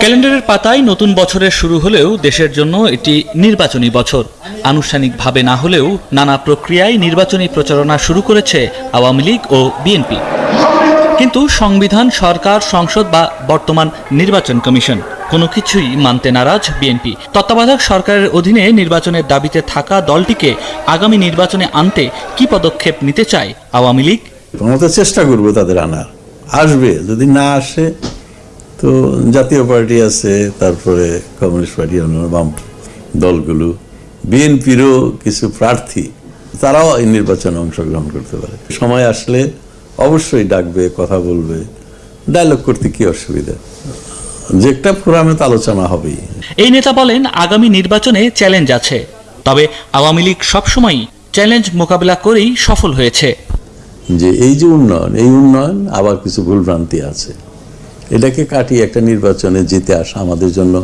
ক্যালেন্ডারের পাতায় নতুন বছরের শুরু হলেও দেশের জন্য এটি নির্বাচনী বছর। আনুষ্ঠানিকভাবে না হলেও নানা প্রক্রিয়ায় নির্বাচনী প্রচারণা শুরু করেছে আওয়ামী লীগ ও বিএনপি। কিন্তু সংবিধান সরকার সংসদ বা বর্তমান নির্বাচন কমিশন কোনো কিছুই মানতে নারাজ বিএনপি। তত্ত্বাবধায়ক সরকারের অধীনে নির্বাচনের দাবিতে থাকা দলটিকে আগামী নির্বাচনে আনতে কি পদক্ষেপ নিতে চায় আওয়ামী লীগ? চেষ্টা করব তাদের আনার। আসবে যদি না আসে তো জাতীয় পার্টি আছে তারপরে কমিউনিস্ট পার্টি অন্যান্য বাম দলগুলো। বিএনপিরও কিছু প্রার্থী তারাও এই নির্বাচনে অংশগ্রহণ করতে পারে। সময় আসলে অবশ্যই ডাকবে কথা বলবে ডায়লগ করতে কি অসুবিধা? যে একটা ফোরামে তো আলোচনা হবেই। এই নেতা বলেন আগামী নির্বাচনে চ্যালেঞ্জ আছে। তবে আওয়ামী লীগ সবসময়ই চ্যালেঞ্জ মোকাবিলা করেই সফল হয়েছে। যে এই যে উন্নয়ন এই উন্নয়ন আবার কিছু ভুলভ্রান্তি আছে। এটাকে কাটিয়ে একটা নির্বাচনে জিতে আসা আমাদের জন্য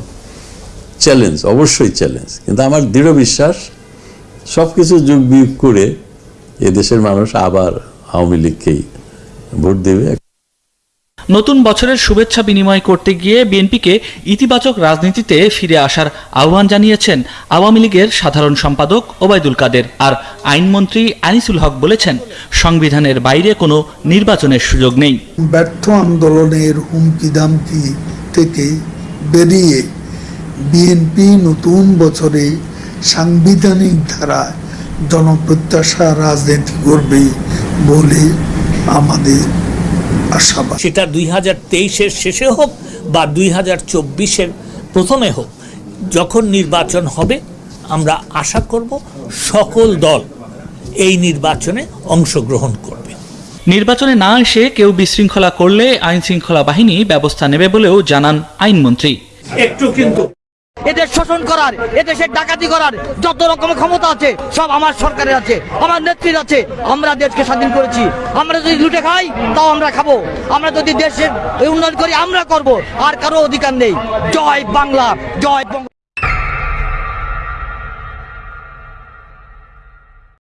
চ্যালেঞ্জ অবশ্যই চ্যালেঞ্জ কিন্তু আমার দৃঢ় বিশ্বাস সব কিছু যুগ বিয়োগ করে এদেশের মানুষ আবার আওয়ামী লীগকেই ভোট দেবে। নতুন বছরের শুভেচ্ছা বিনিময় করতে গিয়ে বিএনপিকে ইতিবাচক রাজনীতিতে ফিরে আসার আহ্বান জানিয়েছেন আওয়ামী লীগের সাধারণ সম্পাদক ওবায়দুল কাদের। আর আইনমন্ত্রী আনিসুল হক বলেছেন, সংবিধানের বাইরে কোনো নির্বাচনের সুযোগ নেই। ব্যর্থ আন্দোলনের হুমকি দামকি থেকে বেরিয়ে বিএনপি নতুন বছরে সাংবিধানিক ধারায় জনপ্রত্যাশা রাজনীতি করবে বলে আমাদের আশাবাদ সেটা দুই হাজার তেইশের শেষে হোক বা দুই হাজার চব্বিশের প্রথমে হোক যখন নির্বাচন হবে আমরা আশা করব সকল দল এই নির্বাচনে অংশগ্রহণ করবে। নির্বাচনে না এসে কেউ বিশৃঙ্খলা করলে আইন শৃঙ্খলা বাহিনী ব্যবস্থা নেবে বলেও জানান আইনমন্ত্রী। একটু কিন্তু এদের শোষণ করার এদেশের ডাকাতি করার যত রকম ক্ষমতা আছে, সব আমার সরকারের আছে, আমার নেত্রীর আছে। আমরা দেশকে স্বাধীন করেছি। আমরা যদি লুটে খাই, তাও আমরা খাব। আমরা যদি দেশের উন্নয়ন করি, আমরা করব। আর কারও অধিকার নেই। জয় বাংলা, জয়